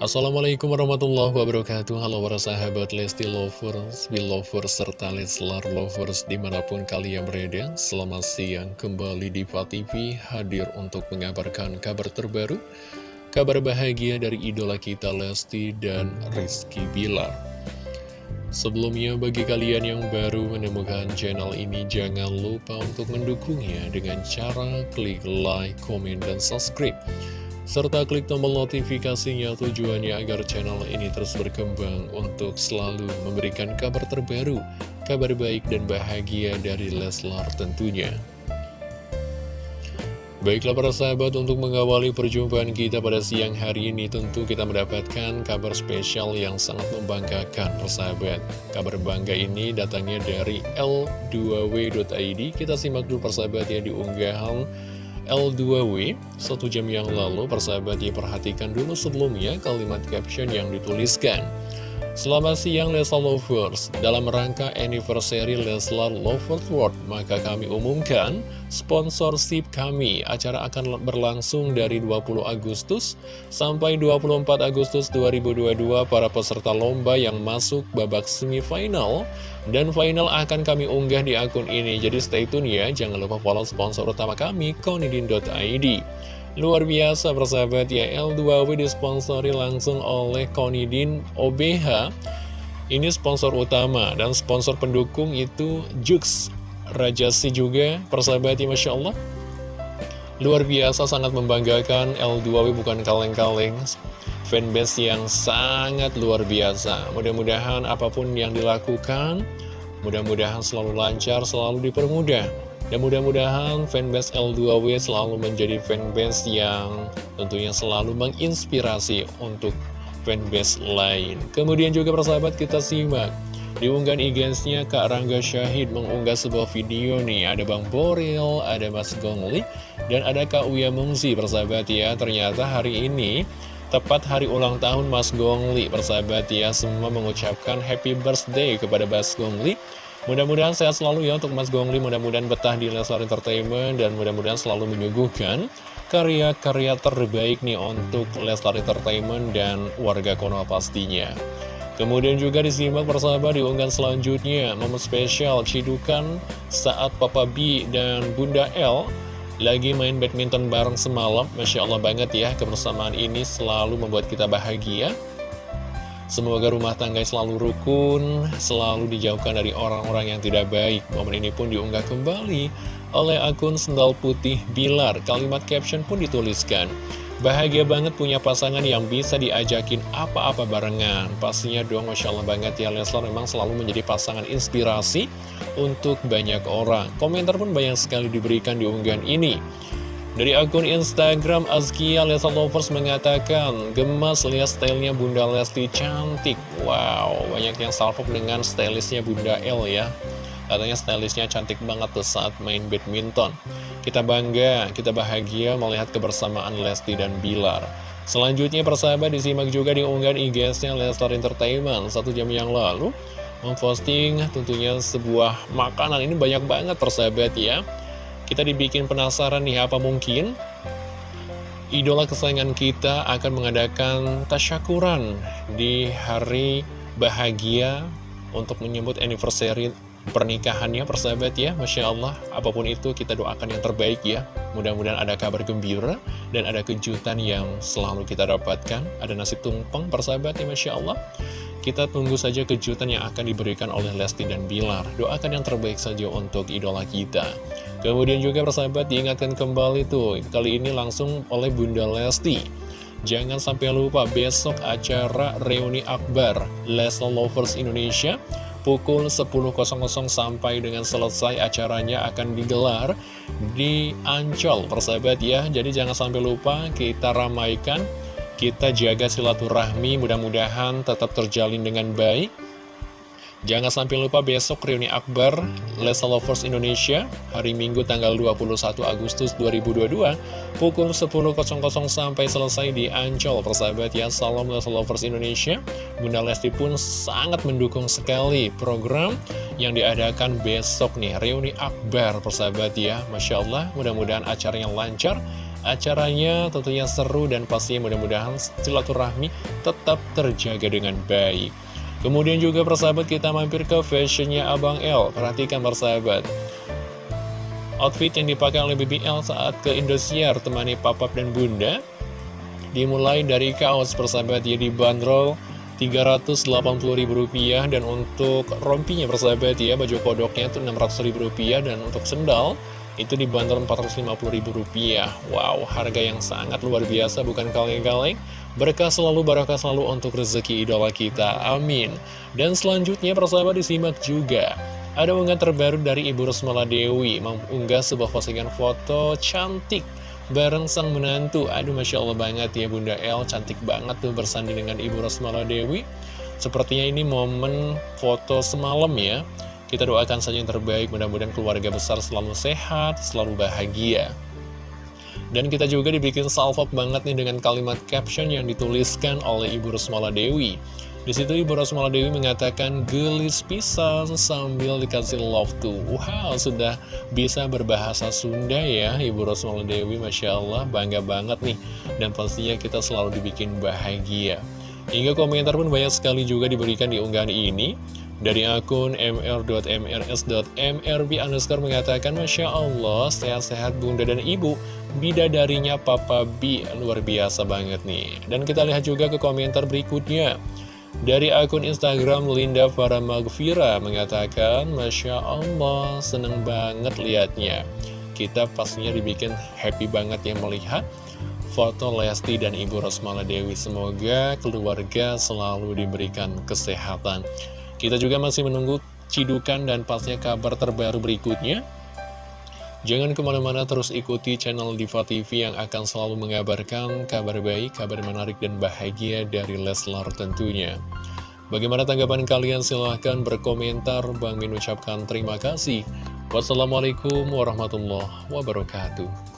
Assalamualaikum warahmatullahi wabarakatuh. Halo para sahabat Lesti Lovers, Belovers, serta Leslar Lovers di mana pun kalian berada. Selamat siang kembali di TV hadir untuk mengabarkan kabar terbaru Kabar bahagia dari idola kita Lesti dan Rizky Bilar. Sebelumnya bagi kalian yang baru menemukan channel ini Jangan lupa untuk mendukungnya dengan cara klik like, komen, dan subscribe serta klik tombol notifikasinya tujuannya agar channel ini terus berkembang untuk selalu memberikan kabar terbaru, kabar baik dan bahagia dari Leslar tentunya. Baiklah para sahabat untuk mengawali perjumpaan kita pada siang hari ini tentu kita mendapatkan kabar spesial yang sangat membanggakan persahabat. Kabar bangga ini datangnya dari L2W.id Kita simak dulu persahabat ya di unggahan L2W Satu jam yang lalu persahabat diperhatikan dulu sebelumnya kalimat caption yang dituliskan Selamat siang Leslar Lovers. Dalam rangka anniversary Leslar Lovers World Maka kami umumkan sponsorship kami. Acara akan berlangsung dari 20 Agustus sampai 24 Agustus 2022 Para peserta lomba yang masuk babak semifinal Dan final akan kami unggah di akun ini. Jadi stay tune ya. Jangan lupa follow sponsor utama kami Konidin.id Luar biasa persahabat. Ya L2W disponsori langsung oleh Konidin OBH Ini sponsor utama dan sponsor pendukung itu Jux Rajasi juga persahabat ya Masya Allah. Luar biasa sangat membanggakan L2W bukan kaleng-kaleng. Fanbase yang sangat luar biasa. Mudah-mudahan apa pun yang dilakukan Mudah-mudahan selalu lancar, selalu dipermudah dan mudah-mudahan fanbase L2W selalu menjadi fanbase yang tentunya selalu menginspirasi untuk fanbase lain. Kemudian juga persahabat kita simak. Di unggahan IG-nya Kak Rangga Syahid mengunggah sebuah video nih. Ada Bang Boril, ada Mas Gongli, dan ada Kak Uya Mungsi persahabat ya. Ternyata hari ini Tepat hari ulang tahun Mas Gongli, persahabat ya, semua mengucapkan happy birthday kepada Mas Gongli. Mudah-mudahan sehat selalu ya untuk Mas Gongli, mudah-mudahan betah di Leslar Entertainment, dan mudah-mudahan selalu menyuguhkan karya-karya terbaik nih untuk Leslar Entertainment dan warga Konoha pastinya. Kemudian juga disimak persahabat di unggahan selanjutnya, momen spesial Cidukan saat Papa B dan Bunda L lagi main badminton bareng semalam. Masya Allah banget ya, kebersamaan ini selalu membuat kita bahagia. Semoga rumah tangga selalu rukun, selalu dijauhkan dari orang-orang yang tidak baik. Momen ini pun diunggah kembali oleh akun Sendal Putih Bilar. Kalimat caption pun dituliskan. Bahagia banget punya pasangan yang bisa diajakin apa-apa barengan. Pastinya dong, Masya Allah banget ya, Leslar memang selalu menjadi pasangan inspirasi untuk banyak orang. Komentar pun banyak sekali diberikan di unggahan ini. Dari akun Instagram Azkia Lesa Lovers mengatakan Gemas lihat stylenya Bunda Lesti cantik. Wow, banyak yang salvok dengan stylistnya Bunda L ya. Katanya stylistnya cantik banget tuh saat main badminton. Kita bangga, kita bahagia melihat kebersamaan Lesti dan Bilar. Selanjutnya persahabat disimak juga di unggahan IG-nya Lestar Entertainment. Satu jam yang lalu Memposting tentunya sebuah makanan. Ini banyak banget persahabat ya kita dibikin penasaran nih apa mungkin idola kesayangan kita akan mengadakan tasyakuran di hari bahagia untuk menyebut anniversary pernikahannya persahabat ya Masya Allah apa pun itu kita doakan yang terbaik ya mudah-mudahan ada kabar gembira dan ada kejutan yang selalu kita dapatkan ada nasi tumpeng persahabat ya Masya Allah kita tunggu saja kejutan yang akan diberikan oleh Lesti dan Bilar. Doakan yang terbaik saja untuk idola kita. Kemudian juga persahabat diingatkan kembali tuh, kali ini langsung oleh Bunda Lesti. Jangan sampai lupa besok acara reuni akbar Leslie Lovers Indonesia pukul 10.00 sampai dengan selesai acaranya akan digelar di Ancol persahabat ya jadi jangan sampai lupa kita ramaikan kita jaga silaturahmi, mudah-mudahan tetap terjalin dengan baik. Jangan sampai lupa besok reuni akbar Lesa Lovers Indonesia hari Minggu tanggal 21 Agustus 2022 pukul 10.00 sampai selesai di Ancol. Persahabat ya Salam Lesa Lovers Indonesia. Bunda Lesti pun sangat mendukung sekali program yang diadakan besok nih reuni akbar. Persahabat ya Masya Allah mudah-mudahan acaranya lancar Acaranya tentunya seru dan pastinya mudah-mudahan silaturahmi tetap terjaga dengan baik. Kemudian juga persahabat kita mampir ke fashionnya Abang L. Perhatikan persahabat. Outfit yang dipakai oleh BBL saat ke Indosiar temani papap dan bunda Dimulai dari kaos persahabat ya dibanderol Rp380.000 dan untuk rompinya persahabat ya baju kodoknya itu Rp600.000 dan untuk sendal itu dibanderol Rp450.000 Wow harga yang sangat luar biasa bukan kaleng-kaleng Berkah selalu, barakah selalu untuk rezeki idola kita, amin. Dan selanjutnya persahabat disimak juga. Ada unggahan terbaru dari Ibu Rosmala Dewi Mengunggah sebuah postingan foto cantik Bareng sang menantu. Aduh Masya Allah banget ya Bunda El. Cantik banget tuh bersanding dengan Ibu Rosmala Dewi Sepertinya ini momen foto semalam ya. Kita doakan saja yang terbaik. Mudah-mudahan keluarga besar selalu sehat Selalu bahagia dan kita juga dibikin salvok banget nih dengan kalimat caption yang dituliskan oleh Ibu Rosmala Dewi. Di situ Ibu Rosmala Dewi mengatakan gelis pisang sambil dikasih love to. Wow, sudah bisa berbahasa Sunda ya Ibu Rosmala Dewi, Masya Allah, bangga banget nih. Dan pastinya kita selalu dibikin bahagia. Hingga komentar pun banyak sekali juga diberikan di unggahan ini. Dari akun mr.mrs.mrb underscore mengatakan Masya Allah, sehat-sehat bunda dan ibu Bidadarinya Papa B, luar biasa banget nih. Dan kita lihat juga ke komentar berikutnya. Dari akun Instagram Linda Farah Magfira mengatakan Masya Allah, seneng banget liatnya. Kita pastinya dibikin happy banget ya melihat foto Lesti dan Ibu Rosmala Dewi. Semoga keluarga selalu diberikan kesehatan. Kita juga masih menunggu cidukan dan pastinya kabar terbaru berikutnya. Jangan ke mana-mana terus ikuti channel Diva TV yang akan selalu mengabarkan kabar baik, kabar menarik dan bahagia dari Leslar tentunya. Bagaimana tanggapan kalian? Silahkan berkomentar. Bang Min ucapkan terima kasih. Wassalamualaikum warahmatullahi wabarakatuh.